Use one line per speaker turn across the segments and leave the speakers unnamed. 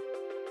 you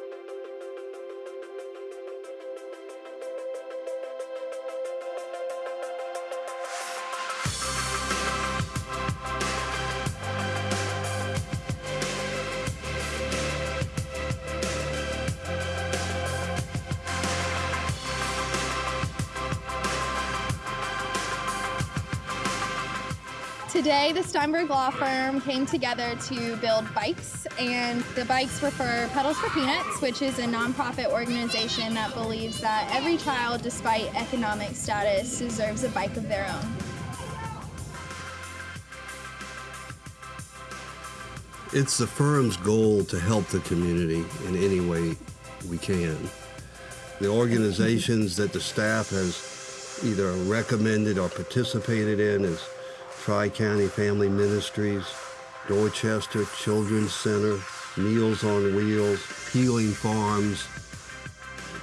Today, the Steinberg Law Firm came together to build bikes, and the bikes were for Pedals for Peanuts, which is a nonprofit organization that believes that every child, despite economic status, deserves a bike of their own.
It's the firm's goal to help the community in any way we can. The organizations that the staff has either recommended or participated in is Tri-County Family Ministries, Dorchester Children's Center, Meals on Wheels, Healing Farms.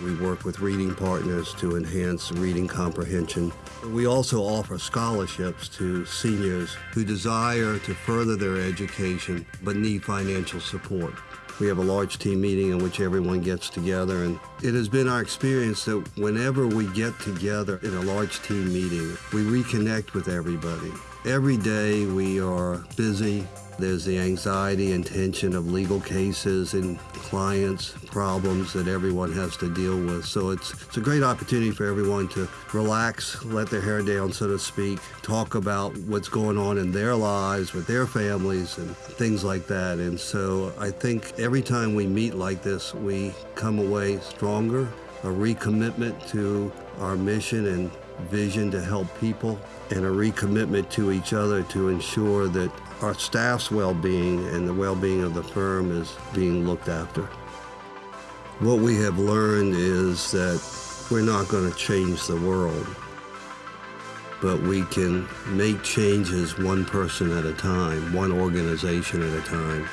We work with reading partners to enhance reading comprehension. We also offer scholarships to seniors who desire to further their education but need financial support. We have a large team meeting in which everyone gets together, and it has been our experience that whenever we get together in a large team meeting, we reconnect with everybody. Every day we are busy. There's the anxiety and tension of legal cases and clients, problems that everyone has to deal with. So it's, it's a great opportunity for everyone to relax, let their hair down, so to speak, talk about what's going on in their lives with their families and things like that. And so I think every time we meet like this, we come away stronger, a recommitment to our mission and vision to help people, and a recommitment to each other to ensure that our staff's well-being and the well-being of the firm is being looked after. What we have learned is that we're not going to change the world, but we can make changes one person at a time, one organization at a time.